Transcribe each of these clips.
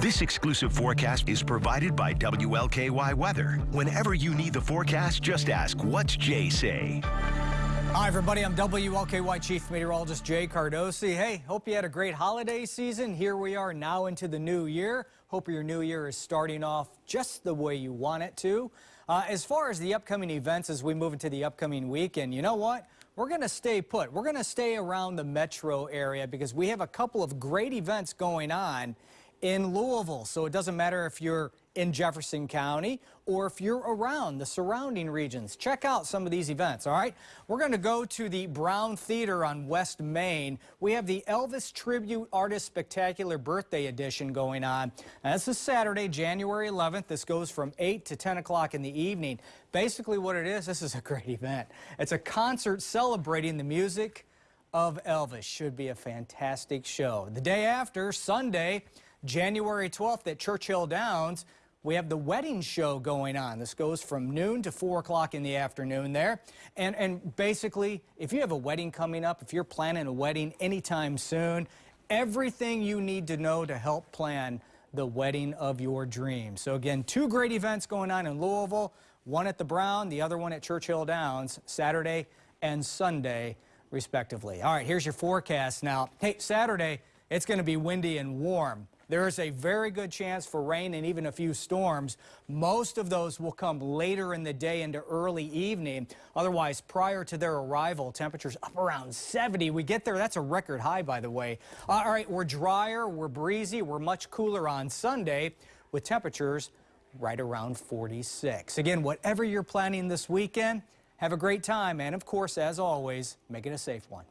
This exclusive forecast is provided by WLKY Weather. Whenever you need the forecast, just ask, what's Jay say? Hi, everybody. I'm WLKY Chief Meteorologist Jay Cardosi. Hey, hope you had a great holiday season. Here we are now into the new year. Hope your new year is starting off just the way you want it to. Uh, as far as the upcoming events as we move into the upcoming weekend, you know what? We're going to stay put. We're going to stay around the metro area because we have a couple of great events going on in Louisville. So it doesn't matter if you're in Jefferson County or if you're around the surrounding regions. Check out some of these events, all right? We're going to go to the Brown Theater on West Main. We have the Elvis Tribute Artist Spectacular Birthday Edition going on. This is Saturday, January 11th. This goes from 8 to 10 o'clock in the evening. Basically what it is, this is a great event. It's a concert celebrating the music of Elvis. Should be a fantastic show. The day after, Sunday, January 12th at Churchill Downs, we have the wedding show going on. This goes from noon to 4 o'clock in the afternoon there. And, and basically, if you have a wedding coming up, if you're planning a wedding anytime soon, everything you need to know to help plan the wedding of your dreams. So again, two great events going on in Louisville, one at the Brown, the other one at Churchill Downs, Saturday and Sunday, respectively. All right, here's your forecast now. Hey, Saturday, it's going to be windy and warm. There is a very good chance for rain and even a few storms. Most of those will come later in the day into early evening. Otherwise, prior to their arrival, temperatures up around 70. We get there, that's a record high, by the way. Uh, all right, we're drier, we're breezy, we're much cooler on Sunday with temperatures right around 46. Again, whatever you're planning this weekend, have a great time. And of course, as always, make it a safe one.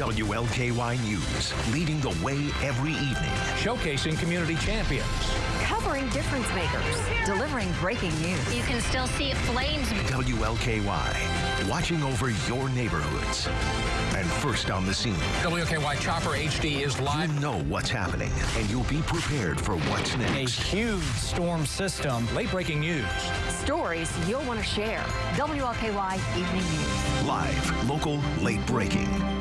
WLKY News, leading the way every evening. Showcasing community champions. Covering difference makers. Delivering breaking news. You can still see flames. WLKY, watching over your neighborhoods. And first on the scene. WLKY Chopper HD is live. You know what's happening, and you'll be prepared for what's next. A huge storm system. Late breaking news. Stories you'll want to share. WLKY Evening News. Live, local, late breaking.